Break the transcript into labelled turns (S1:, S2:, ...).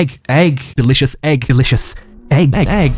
S1: egg, egg, delicious egg, delicious egg, egg, egg.